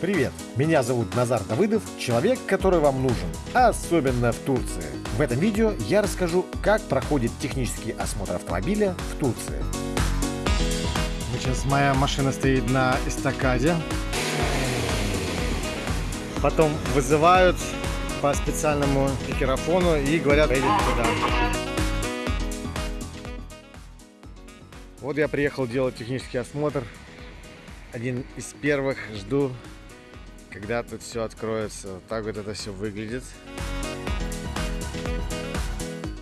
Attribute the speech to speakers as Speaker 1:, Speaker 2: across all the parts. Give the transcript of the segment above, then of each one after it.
Speaker 1: Привет, меня зовут Назар Давыдов, человек, который вам нужен, особенно в Турции. В этом видео я расскажу, как проходит технический осмотр автомобиля в Турции.
Speaker 2: Сейчас моя машина стоит на эстакаде. Потом вызывают по специальному микрофону и говорят, поедет туда. Вот я приехал делать технический осмотр. Один из первых. Жду, когда тут все откроется. Вот так вот это все выглядит.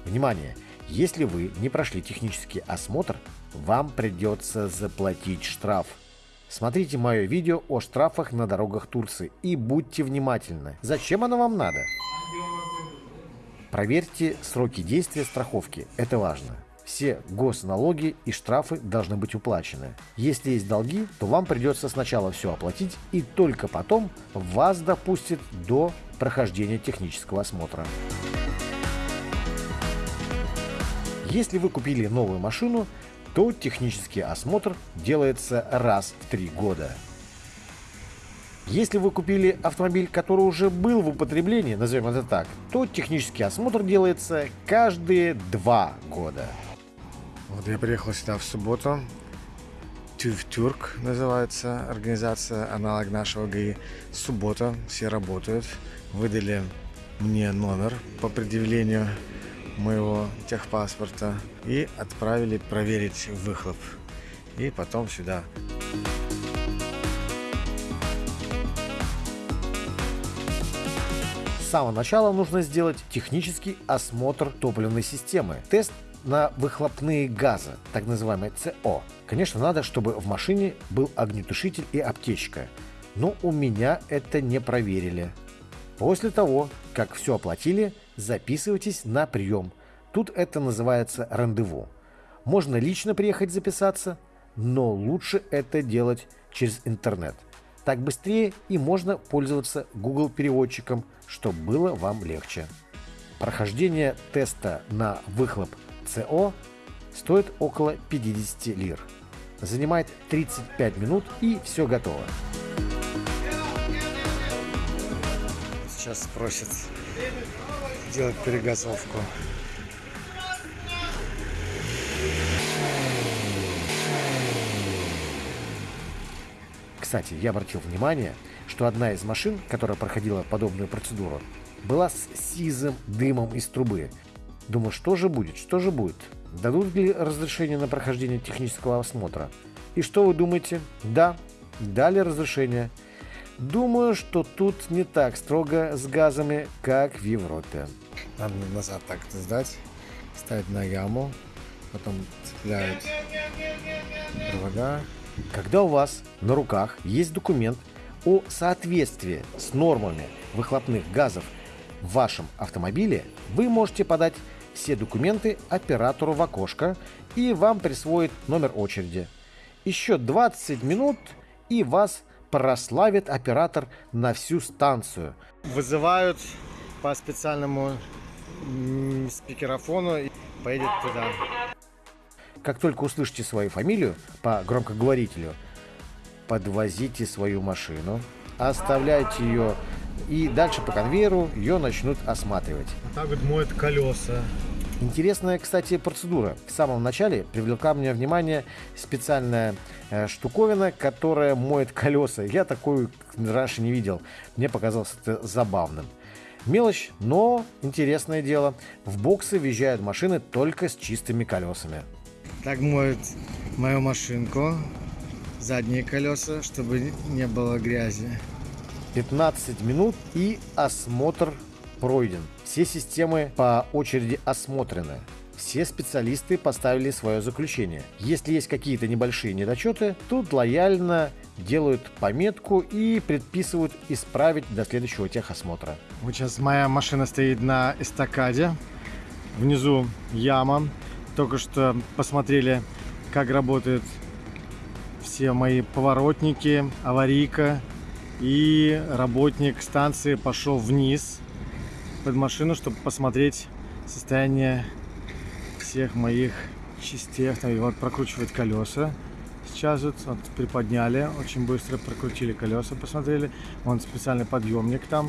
Speaker 1: Внимание! Если вы не прошли технический осмотр, вам придется заплатить штраф. Смотрите мое видео о штрафах на дорогах Турции и будьте внимательны. Зачем оно вам надо? Проверьте сроки действия страховки, это важно. Все госналоги и штрафы должны быть уплачены. Если есть долги, то вам придется сначала все оплатить и только потом вас допустят до прохождения технического осмотра. Если вы купили новую машину, то технический осмотр делается раз в три года. Если вы купили автомобиль, который уже был в употреблении, назовем это так, то технический осмотр делается каждые два года.
Speaker 2: Вот я приехал сюда в субботу. Тюрк называется организация, аналог нашего ГАИ. Суббота, все работают. Выдали мне номер по предъявлению моего техпаспорта и отправили проверить выхлоп. И потом сюда.
Speaker 1: С самого начала нужно сделать технический осмотр топливной системы. Тест на выхлопные газы, так называемый СО. Конечно, надо, чтобы в машине был огнетушитель и аптечка. Но у меня это не проверили. После того, как все оплатили, записывайтесь на прием. Тут это называется рандеву. Можно лично приехать записаться, но лучше это делать через интернет. Так быстрее и можно пользоваться Google переводчиком, чтобы было вам легче. Прохождение теста на выхлоп СО стоит около 50 лир. Занимает 35 минут и все готово.
Speaker 2: Сейчас просят сделать перегазовку.
Speaker 1: Кстати, я обратил внимание, что одна из машин, которая проходила подобную процедуру, была с сизым дымом из трубы. Думаю, что же будет, что же будет? Дадут ли разрешение на прохождение технического осмотра? И что вы думаете? Да, дали разрешение. Думаю, что тут не так строго с газами, как в Европе.
Speaker 2: Надо назад так сдать, ставить на яму, потом цепляют провода.
Speaker 1: Когда у вас на руках есть документ о соответствии с нормами выхлопных газов в вашем автомобиле, вы можете подать все документы оператору в окошко и вам присвоит номер очереди. Еще 20 минут и вас прославит оператор на всю станцию.
Speaker 2: Вызывают по специальному спикерофону и поедет туда.
Speaker 1: Как только услышите свою фамилию по громкоговорителю, подвозите свою машину, оставляйте ее и дальше по конвейеру ее начнут осматривать.
Speaker 2: Вот так вот моют колеса.
Speaker 1: Интересная, кстати, процедура. В самом начале привлекла мне внимание специальная э, штуковина, которая моет колеса. Я такую раньше не видел. Мне показалось это забавным. Мелочь, но интересное дело. В боксы въезжают машины только с чистыми колесами.
Speaker 2: Так моют мою машинку, задние колеса, чтобы не было грязи.
Speaker 1: 15 минут и осмотр пройден. Все системы по очереди осмотрены. Все специалисты поставили свое заключение. Если есть какие-то небольшие недочеты, тут лояльно делают пометку и предписывают исправить до следующего техосмотра.
Speaker 2: Вот сейчас моя машина стоит на эстакаде. Внизу яма. Только что посмотрели, как работают все мои поворотники, аварийка. И работник станции пошел вниз под машину, чтобы посмотреть состояние всех моих частей. И вот прокручивает колеса. Сейчас вот, вот приподняли, очень быстро прокрутили колеса, посмотрели. Вон специальный подъемник там.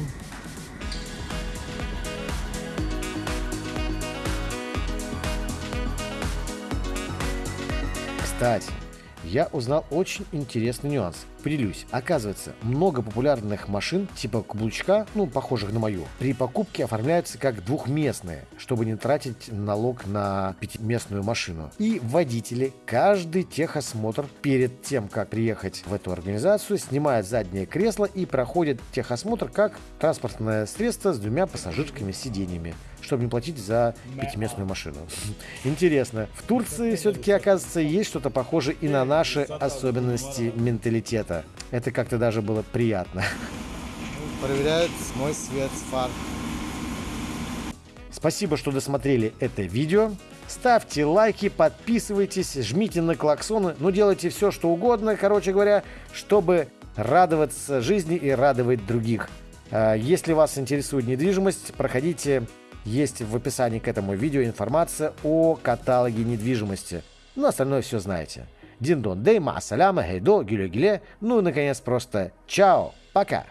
Speaker 1: Кстати, я узнал очень интересный нюанс. Поделюсь. Оказывается, много популярных машин типа каблучка, ну, похожих на мою, при покупке оформляются как двухместные, чтобы не тратить налог на пятиместную машину. И водители каждый техосмотр перед тем, как приехать в эту организацию, снимают заднее кресло и проходят техосмотр как транспортное средство с двумя пассажирскими сиденьями чтобы не платить за пятиместную машину. Интересно. В Турции все-таки, оказывается, есть что-то похожее и на наши особенности менталитета. Это как-то даже было приятно.
Speaker 2: Проверяют мой свет с фар.
Speaker 1: Спасибо, что досмотрели это видео. Ставьте лайки, подписывайтесь, жмите на клаксоны, ну делайте все, что угодно, короче говоря, чтобы радоваться жизни и радовать других. А, если вас интересует недвижимость, проходите есть в описании к этому видео информация о каталоге недвижимости. Ну, остальное все знаете. Диндон, дейма, саляма, гейдо, гиле-гиле. Ну и, наконец, просто чао, пока.